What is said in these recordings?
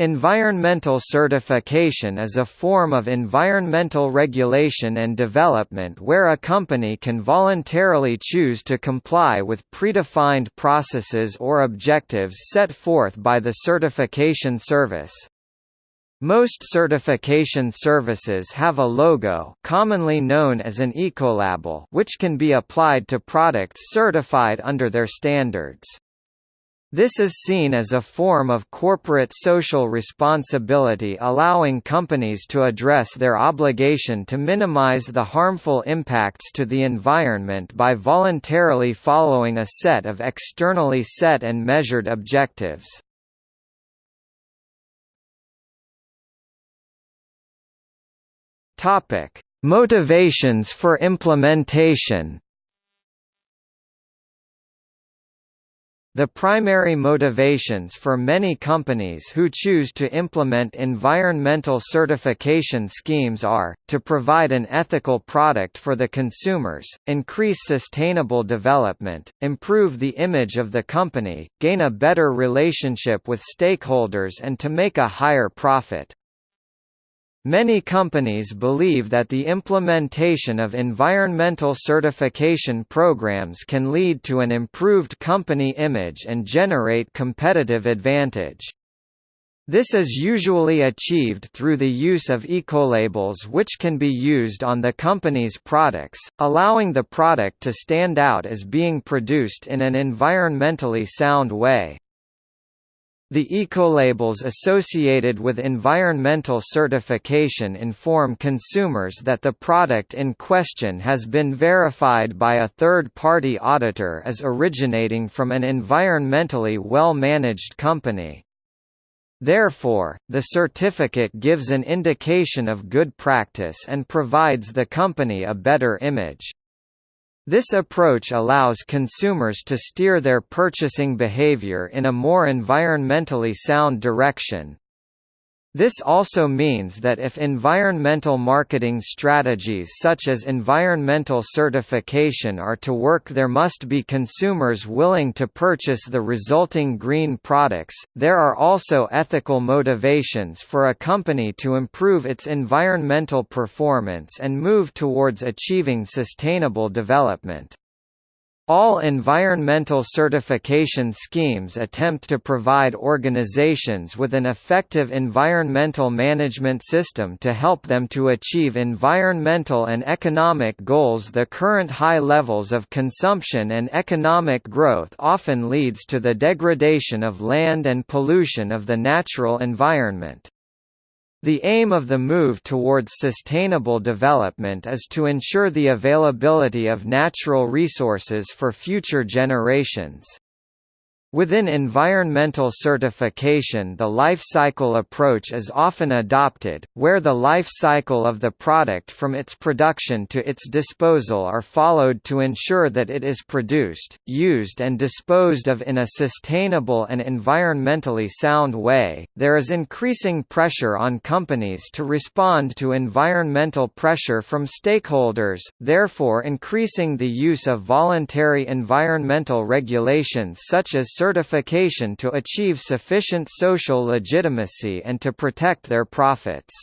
Environmental certification is a form of environmental regulation and development where a company can voluntarily choose to comply with predefined processes or objectives set forth by the certification service. Most certification services have a logo commonly known as an ecolabel which can be applied to products certified under their standards. This is seen as a form of corporate social responsibility allowing companies to address their obligation to minimize the harmful impacts to the environment by voluntarily following a set of externally set and measured objectives. Motivations for implementation The primary motivations for many companies who choose to implement environmental certification schemes are, to provide an ethical product for the consumers, increase sustainable development, improve the image of the company, gain a better relationship with stakeholders and to make a higher profit. Many companies believe that the implementation of environmental certification programs can lead to an improved company image and generate competitive advantage. This is usually achieved through the use of ecolabels which can be used on the company's products, allowing the product to stand out as being produced in an environmentally sound way. The ecolabels associated with environmental certification inform consumers that the product in question has been verified by a third-party auditor as originating from an environmentally well-managed company. Therefore, the certificate gives an indication of good practice and provides the company a better image. This approach allows consumers to steer their purchasing behavior in a more environmentally sound direction. This also means that if environmental marketing strategies such as environmental certification are to work there must be consumers willing to purchase the resulting green products. There are also ethical motivations for a company to improve its environmental performance and move towards achieving sustainable development. All environmental certification schemes attempt to provide organizations with an effective environmental management system to help them to achieve environmental and economic goals. The current high levels of consumption and economic growth often leads to the degradation of land and pollution of the natural environment. The aim of the move towards sustainable development is to ensure the availability of natural resources for future generations. Within environmental certification the life cycle approach is often adopted, where the life cycle of the product from its production to its disposal are followed to ensure that it is produced, used and disposed of in a sustainable and environmentally sound way. There is increasing pressure on companies to respond to environmental pressure from stakeholders, therefore increasing the use of voluntary environmental regulations such as certification to achieve sufficient social legitimacy and to protect their profits.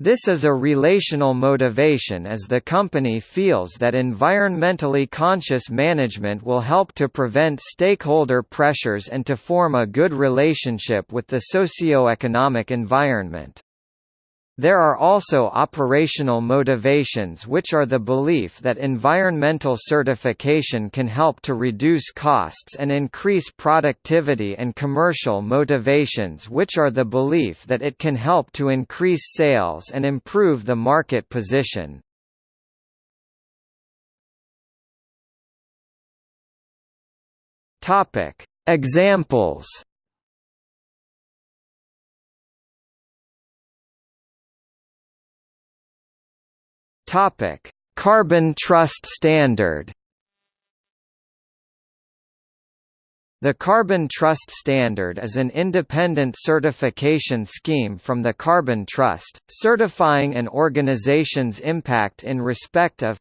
This is a relational motivation as the company feels that environmentally conscious management will help to prevent stakeholder pressures and to form a good relationship with the socio-economic environment. There are also operational motivations which are the belief that environmental certification can help to reduce costs and increase productivity and commercial motivations which are the belief that it can help to increase sales and improve the market position. Examples Topic: Carbon Trust Standard. The Carbon Trust Standard is an independent certification scheme from the Carbon Trust, certifying an organization's impact in respect of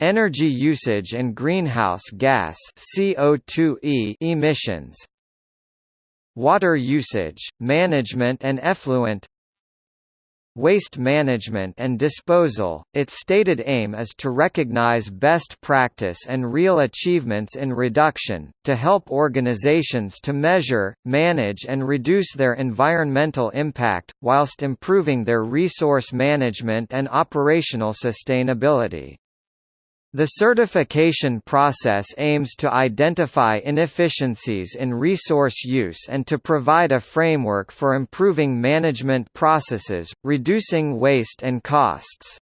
energy usage and greenhouse gas (CO2e) emissions, water usage, management and effluent waste management and disposal. Its stated aim is to recognize best practice and real achievements in reduction, to help organizations to measure, manage and reduce their environmental impact, whilst improving their resource management and operational sustainability. The certification process aims to identify inefficiencies in resource use and to provide a framework for improving management processes, reducing waste and costs.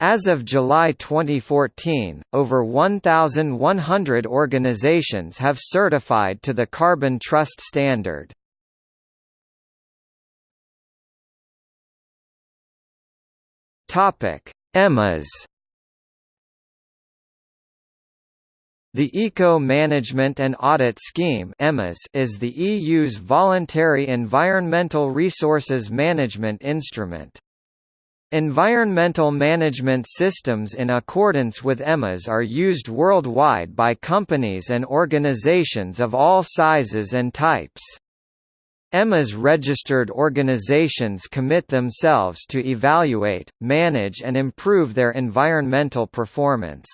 As of July 2014, over 1,100 organizations have certified to the Carbon Trust standard. EMAS The Eco-Management and Audit Scheme is the EU's voluntary environmental resources management instrument. Environmental management systems in accordance with EMAS are used worldwide by companies and organizations of all sizes and types. EMAS registered organizations commit themselves to evaluate, manage and improve their environmental performance.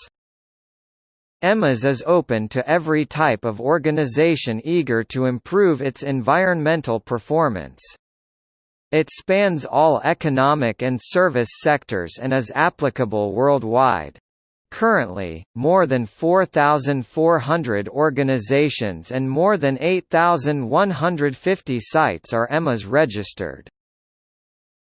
EMAS is open to every type of organization eager to improve its environmental performance. It spans all economic and service sectors and is applicable worldwide. Currently, more than 4,400 organizations and more than 8,150 sites are EMAS registered.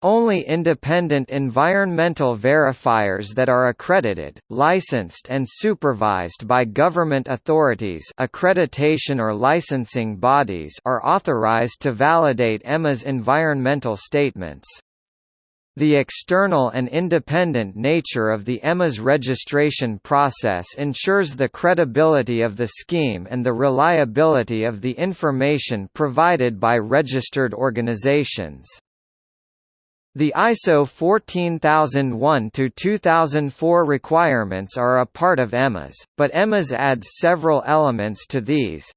Only independent environmental verifiers that are accredited, licensed and supervised by government authorities accreditation or licensing bodies are authorized to validate EMAS environmental statements. The external and independent nature of the EMAS registration process ensures the credibility of the scheme and the reliability of the information provided by registered organizations. The ISO 14001-2004 requirements are a part of EMAS, but EMAS adds several elements to these.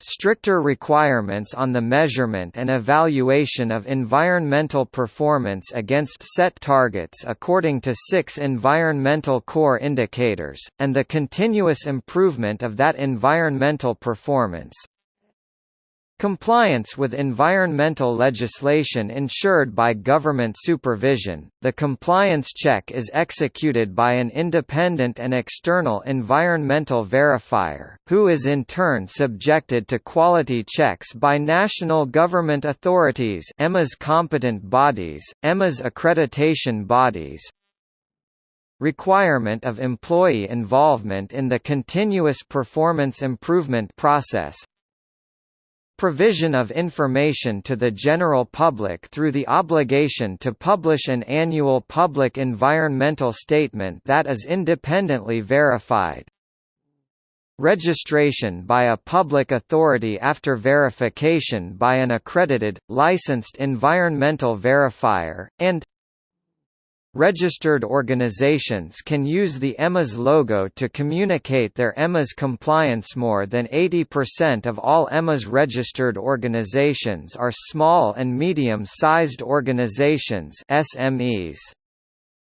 Stricter requirements on the measurement and evaluation of environmental performance against set targets according to six environmental core indicators, and the continuous improvement of that environmental performance, Compliance with environmental legislation ensured by government supervision, the compliance check is executed by an independent and external environmental verifier, who is in turn subjected to quality checks by national government authorities EMAS competent bodies, EMAS accreditation bodies, requirement of employee involvement in the continuous performance improvement process Provision of information to the general public through the obligation to publish an annual public environmental statement that is independently verified. Registration by a public authority after verification by an accredited, licensed environmental verifier, and Registered organizations can use the EMAS logo to communicate their EMAS compliance More than 80% of all EMAS registered organizations are small and medium-sized organizations SMEs.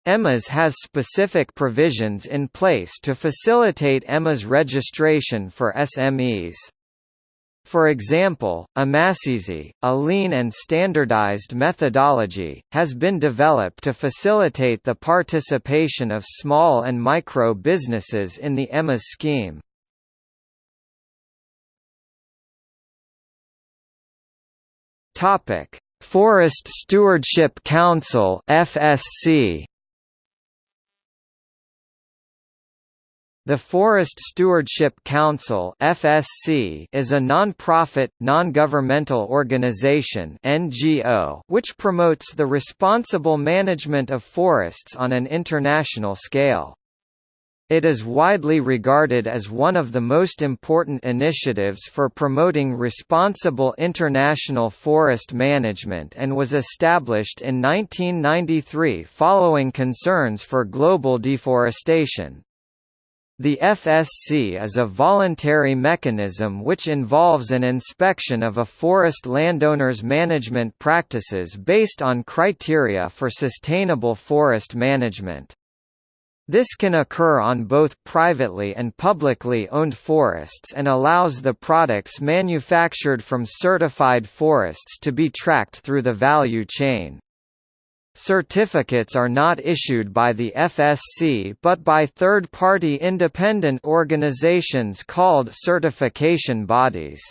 EMAS has specific provisions in place to facilitate EMAS registration for SMEs. For example, EMAS Easy, a lean and standardized methodology, has been developed to facilitate the participation of small and micro businesses in the EMAS scheme. Forest Stewardship Council FSC The Forest Stewardship Council (FSC) is a non-profit, non-governmental organization (NGO) which promotes the responsible management of forests on an international scale. It is widely regarded as one of the most important initiatives for promoting responsible international forest management and was established in 1993 following concerns for global deforestation. The FSC is a voluntary mechanism which involves an inspection of a forest landowner's management practices based on criteria for sustainable forest management. This can occur on both privately and publicly owned forests and allows the products manufactured from certified forests to be tracked through the value chain. Certificates are not issued by the FSC but by third-party independent organizations called certification bodies.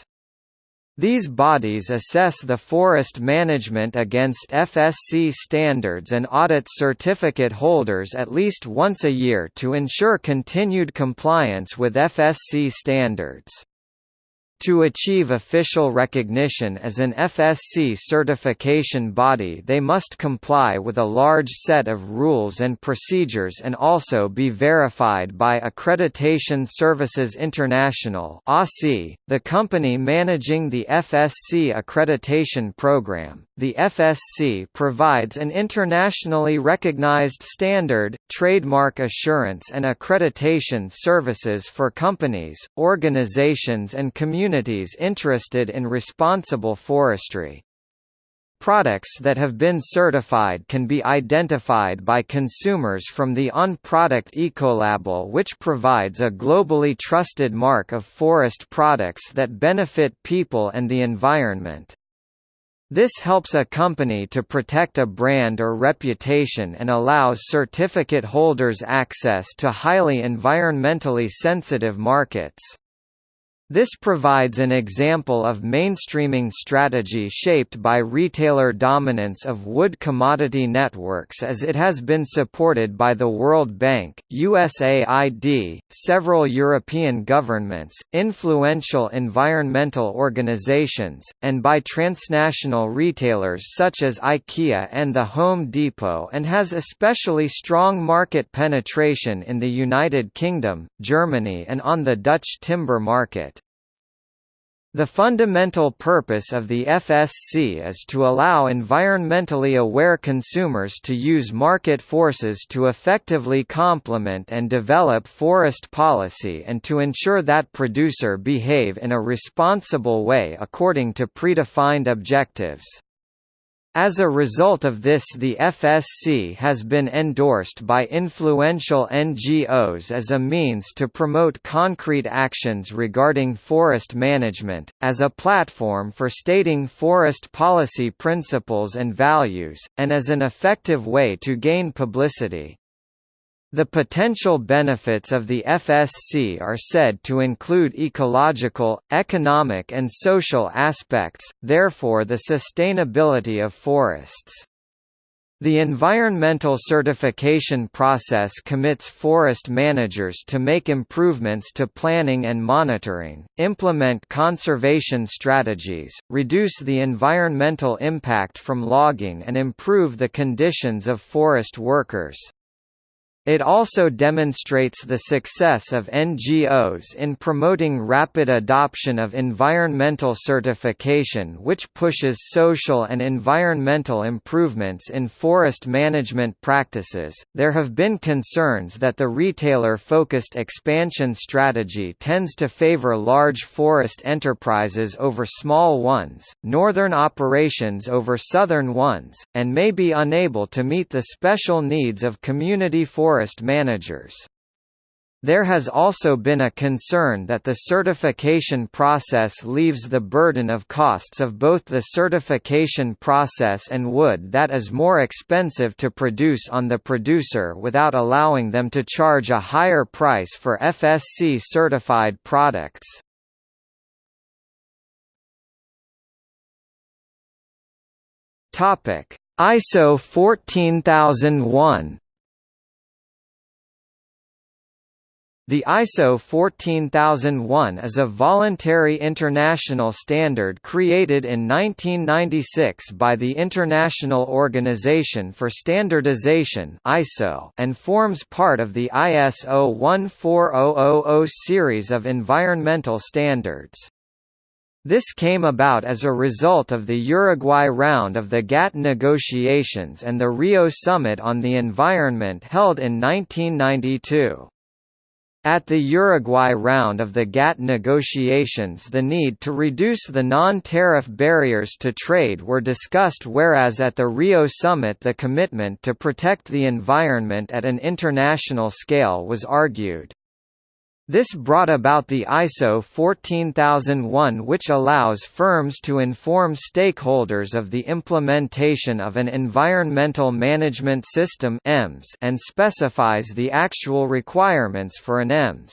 These bodies assess the forest management against FSC standards and audit certificate holders at least once a year to ensure continued compliance with FSC standards. To achieve official recognition as an FSC certification body they must comply with a large set of rules and procedures and also be verified by Accreditation Services International the company managing the FSC accreditation program. The FSC provides an internationally recognized standard, trademark assurance and accreditation services for companies, organizations and communities communities interested in responsible forestry. Products that have been certified can be identified by consumers from the ON product Ecolabel which provides a globally trusted mark of forest products that benefit people and the environment. This helps a company to protect a brand or reputation and allows certificate holders access to highly environmentally sensitive markets. This provides an example of mainstreaming strategy shaped by retailer dominance of wood commodity networks as it has been supported by the World Bank, USAID, several European governments, influential environmental organizations, and by transnational retailers such as IKEA and the Home Depot and has especially strong market penetration in the United Kingdom, Germany and on the Dutch timber market. The fundamental purpose of the FSC is to allow environmentally aware consumers to use market forces to effectively complement and develop forest policy and to ensure that producer behave in a responsible way according to predefined objectives. As a result of this the FSC has been endorsed by influential NGOs as a means to promote concrete actions regarding forest management, as a platform for stating forest policy principles and values, and as an effective way to gain publicity. The potential benefits of the FSC are said to include ecological, economic and social aspects, therefore the sustainability of forests. The environmental certification process commits forest managers to make improvements to planning and monitoring, implement conservation strategies, reduce the environmental impact from logging and improve the conditions of forest workers. It also demonstrates the success of NGOs in promoting rapid adoption of environmental certification which pushes social and environmental improvements in forest management practices. There have been concerns that the retailer-focused expansion strategy tends to favor large forest enterprises over small ones, northern operations over southern ones, and may be unable to meet the special needs of community forest forest managers. There has also been a concern that the certification process leaves the burden of costs of both the certification process and wood that is more expensive to produce on the producer without allowing them to charge a higher price for FSC certified products. ISO 14001 The ISO 14001 is a voluntary international standard created in 1996 by the International Organization for Standardization (ISO) and forms part of the ISO 14000 series of environmental standards. This came about as a result of the Uruguay round of the GATT negotiations and the Rio Summit on the Environment held in 1992. At the Uruguay round of the GATT negotiations the need to reduce the non-tariff barriers to trade were discussed whereas at the Rio summit the commitment to protect the environment at an international scale was argued. This brought about the ISO 14001 which allows firms to inform stakeholders of the implementation of an Environmental Management System and specifies the actual requirements for an EMS.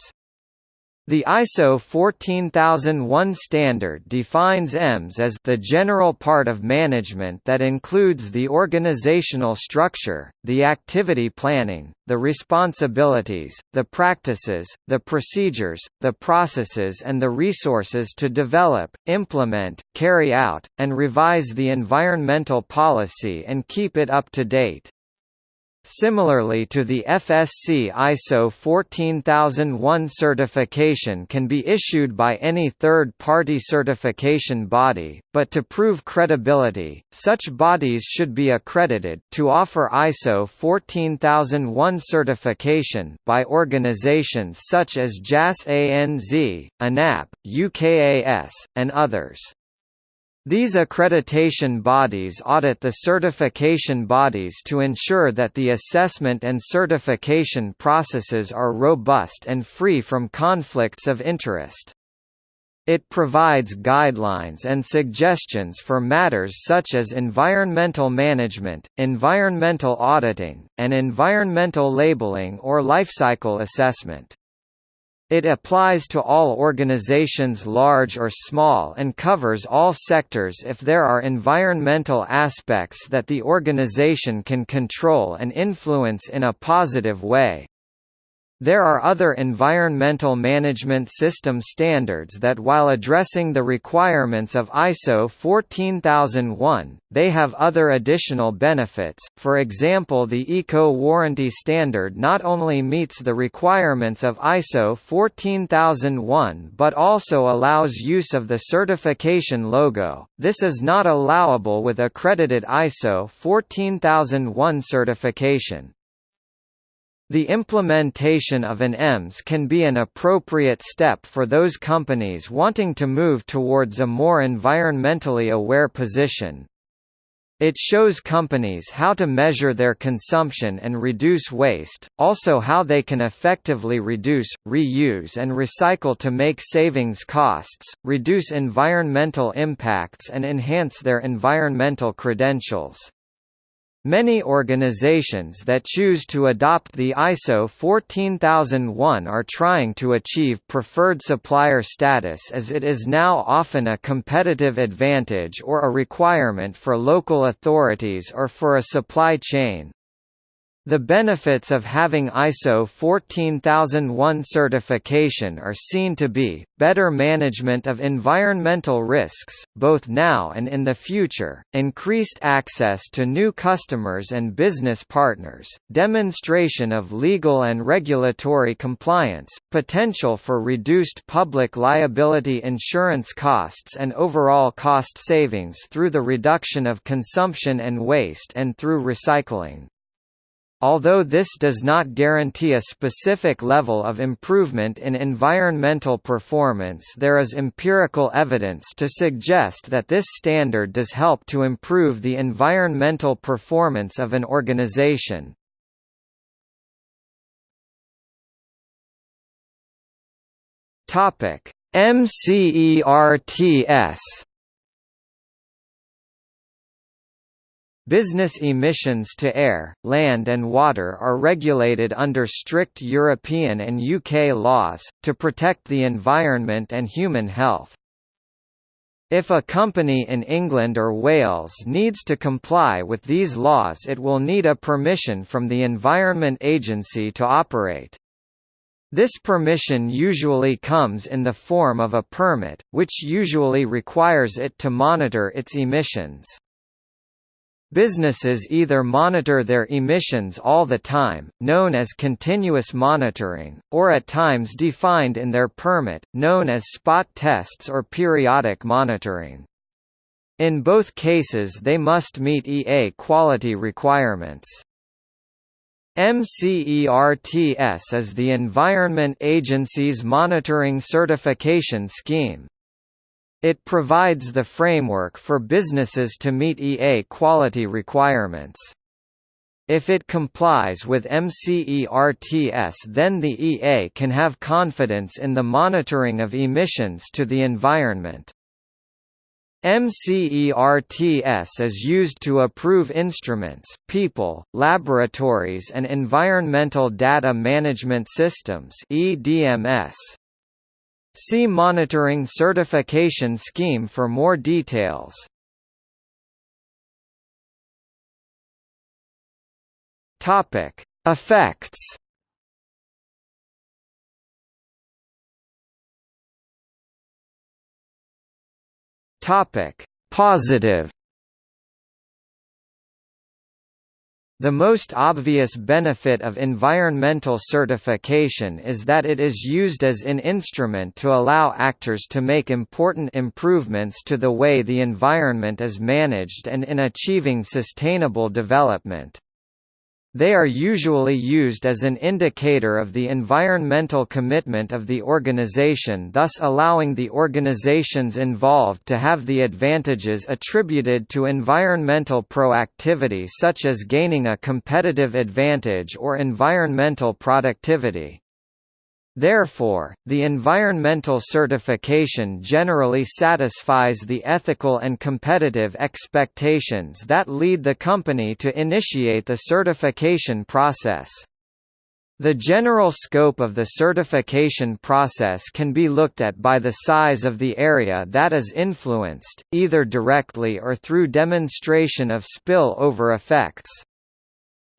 The ISO 14001 standard defines EMS as the general part of management that includes the organizational structure, the activity planning, the responsibilities, the practices, the procedures, the processes and the resources to develop, implement, carry out, and revise the environmental policy and keep it up to date. Similarly to the FSC ISO 14001 certification can be issued by any third-party certification body, but to prove credibility, such bodies should be accredited to offer ISO 14001 certification by organizations such as JAS ANZ, ANAB, UKAS, and others. These accreditation bodies audit the certification bodies to ensure that the assessment and certification processes are robust and free from conflicts of interest. It provides guidelines and suggestions for matters such as environmental management, environmental auditing, and environmental labeling or lifecycle assessment. It applies to all organizations large or small and covers all sectors if there are environmental aspects that the organization can control and influence in a positive way. There are other environmental management system standards that while addressing the requirements of ISO 14001, they have other additional benefits, for example the Eco-Warranty Standard not only meets the requirements of ISO 14001 but also allows use of the certification logo, this is not allowable with accredited ISO 14001 certification. The implementation of an EMS can be an appropriate step for those companies wanting to move towards a more environmentally aware position. It shows companies how to measure their consumption and reduce waste, also how they can effectively reduce, reuse and recycle to make savings costs, reduce environmental impacts and enhance their environmental credentials. Many organizations that choose to adopt the ISO 14001 are trying to achieve preferred supplier status as it is now often a competitive advantage or a requirement for local authorities or for a supply chain. The benefits of having ISO 14001 certification are seen to be, better management of environmental risks, both now and in the future, increased access to new customers and business partners, demonstration of legal and regulatory compliance, potential for reduced public liability insurance costs and overall cost savings through the reduction of consumption and waste and through recycling. Although this does not guarantee a specific level of improvement in environmental performance there is empirical evidence to suggest that this standard does help to improve the environmental performance of an organization. MCERTS Business emissions to air, land and water are regulated under strict European and UK laws, to protect the environment and human health. If a company in England or Wales needs to comply with these laws it will need a permission from the Environment Agency to operate. This permission usually comes in the form of a permit, which usually requires it to monitor its emissions. Businesses either monitor their emissions all the time, known as continuous monitoring, or at times defined in their permit, known as spot tests or periodic monitoring. In both cases they must meet EA quality requirements. MCERTS is the Environment Agency's monitoring certification scheme. It provides the framework for businesses to meet EA quality requirements. If it complies with MCERTS then the EA can have confidence in the monitoring of emissions to the environment. MCERTS is used to approve instruments, people, laboratories and environmental data management systems EDMS. See Monitoring Certification Scheme for more details. Topic: Effects. Topic: Positive. The most obvious benefit of environmental certification is that it is used as an instrument to allow actors to make important improvements to the way the environment is managed and in achieving sustainable development. They are usually used as an indicator of the environmental commitment of the organization thus allowing the organizations involved to have the advantages attributed to environmental proactivity such as gaining a competitive advantage or environmental productivity. Therefore, the environmental certification generally satisfies the ethical and competitive expectations that lead the company to initiate the certification process. The general scope of the certification process can be looked at by the size of the area that is influenced, either directly or through demonstration of spill-over effects.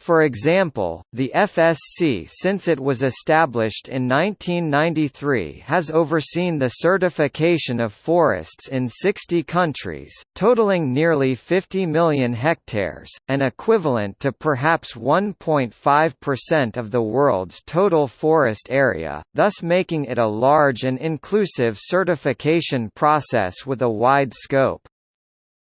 For example, the FSC since it was established in 1993 has overseen the certification of forests in 60 countries, totaling nearly 50 million hectares, an equivalent to perhaps 1.5% of the world's total forest area, thus making it a large and inclusive certification process with a wide scope.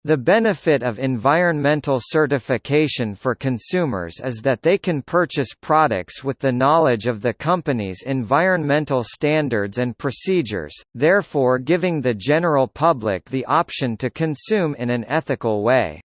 The benefit of environmental certification for consumers is that they can purchase products with the knowledge of the company's environmental standards and procedures, therefore giving the general public the option to consume in an ethical way.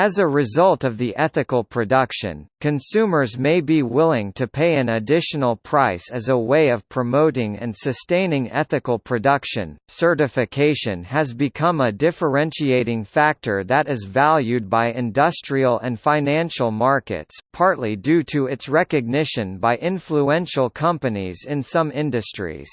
As a result of the ethical production, consumers may be willing to pay an additional price as a way of promoting and sustaining ethical production. Certification has become a differentiating factor that is valued by industrial and financial markets, partly due to its recognition by influential companies in some industries.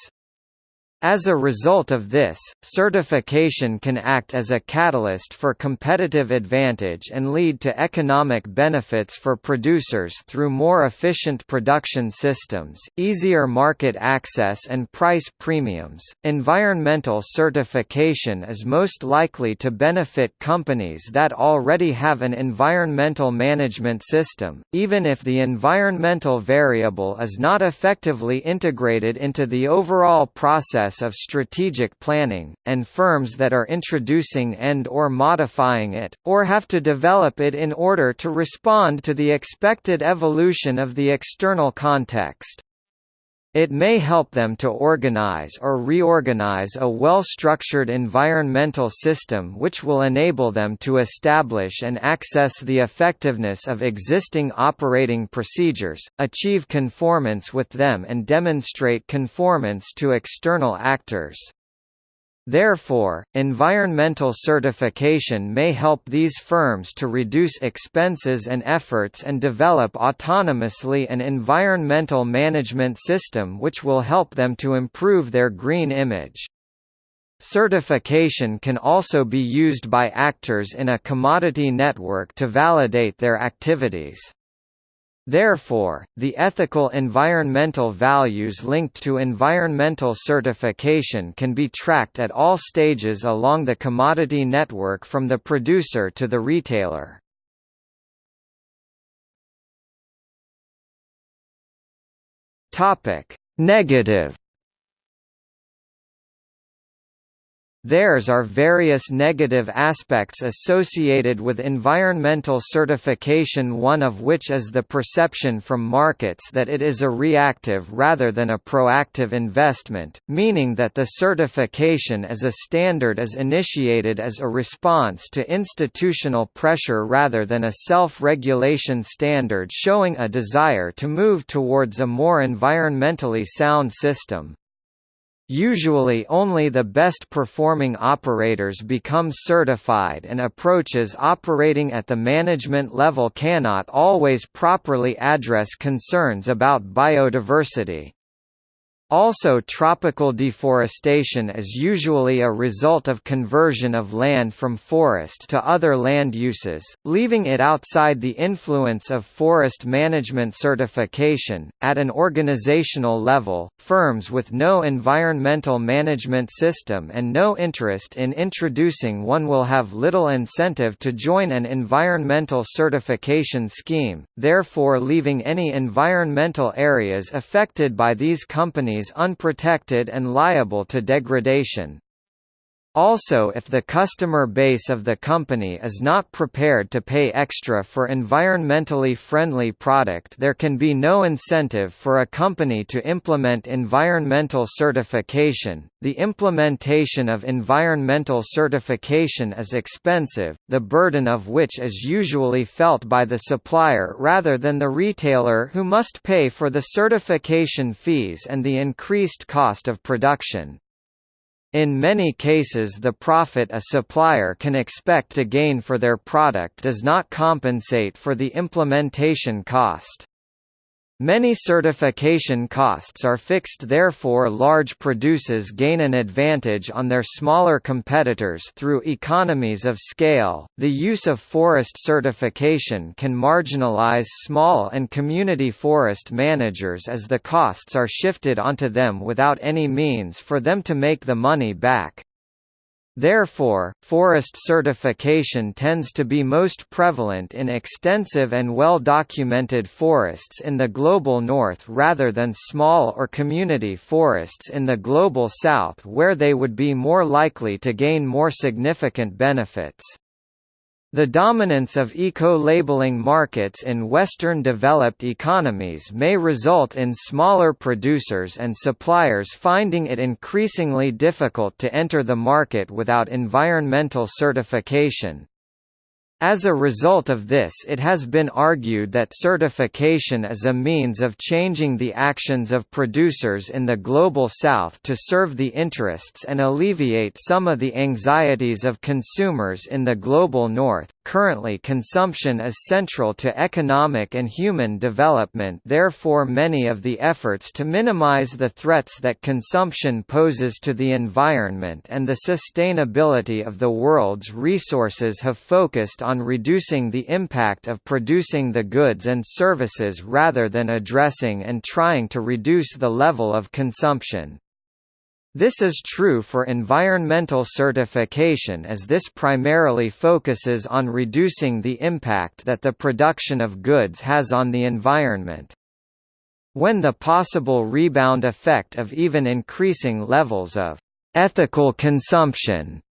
As a result of this, certification can act as a catalyst for competitive advantage and lead to economic benefits for producers through more efficient production systems, easier market access, and price premiums. Environmental certification is most likely to benefit companies that already have an environmental management system, even if the environmental variable is not effectively integrated into the overall process process of strategic planning, and firms that are introducing and or modifying it, or have to develop it in order to respond to the expected evolution of the external context. It may help them to organize or reorganize a well-structured environmental system which will enable them to establish and access the effectiveness of existing operating procedures, achieve conformance with them and demonstrate conformance to external actors. Therefore, environmental certification may help these firms to reduce expenses and efforts and develop autonomously an environmental management system which will help them to improve their green image. Certification can also be used by actors in a commodity network to validate their activities. Therefore, the ethical environmental values linked to environmental certification can be tracked at all stages along the commodity network from the producer to the retailer. Negative Theirs are various negative aspects associated with environmental certification one of which is the perception from markets that it is a reactive rather than a proactive investment, meaning that the certification as a standard is initiated as a response to institutional pressure rather than a self-regulation standard showing a desire to move towards a more environmentally sound system. Usually only the best performing operators become certified and approaches operating at the management level cannot always properly address concerns about biodiversity. Also tropical deforestation is usually a result of conversion of land from forest to other land uses, leaving it outside the influence of forest management certification. At an organizational level, firms with no environmental management system and no interest in introducing one will have little incentive to join an environmental certification scheme, therefore leaving any environmental areas affected by these companies unprotected and liable to degradation. Also if the customer base of the company is not prepared to pay extra for environmentally friendly product there can be no incentive for a company to implement environmental certification. The implementation of environmental certification is expensive, the burden of which is usually felt by the supplier rather than the retailer who must pay for the certification fees and the increased cost of production. In many cases the profit a supplier can expect to gain for their product does not compensate for the implementation cost. Many certification costs are fixed therefore large producers gain an advantage on their smaller competitors through economies of scale. The use of forest certification can marginalize small and community forest managers as the costs are shifted onto them without any means for them to make the money back. Therefore, forest certification tends to be most prevalent in extensive and well-documented forests in the Global North rather than small or community forests in the Global South where they would be more likely to gain more significant benefits. The dominance of eco-labeling markets in Western developed economies may result in smaller producers and suppliers finding it increasingly difficult to enter the market without environmental certification. As a result of this it has been argued that certification is a means of changing the actions of producers in the Global South to serve the interests and alleviate some of the anxieties of consumers in the Global North. Currently consumption is central to economic and human development therefore many of the efforts to minimize the threats that consumption poses to the environment and the sustainability of the world's resources have focused on reducing the impact of producing the goods and services rather than addressing and trying to reduce the level of consumption. This is true for environmental certification as this primarily focuses on reducing the impact that the production of goods has on the environment. When the possible rebound effect of even increasing levels of ethical consumption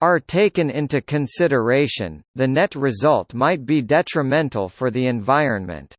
are taken into consideration, the net result might be detrimental for the environment.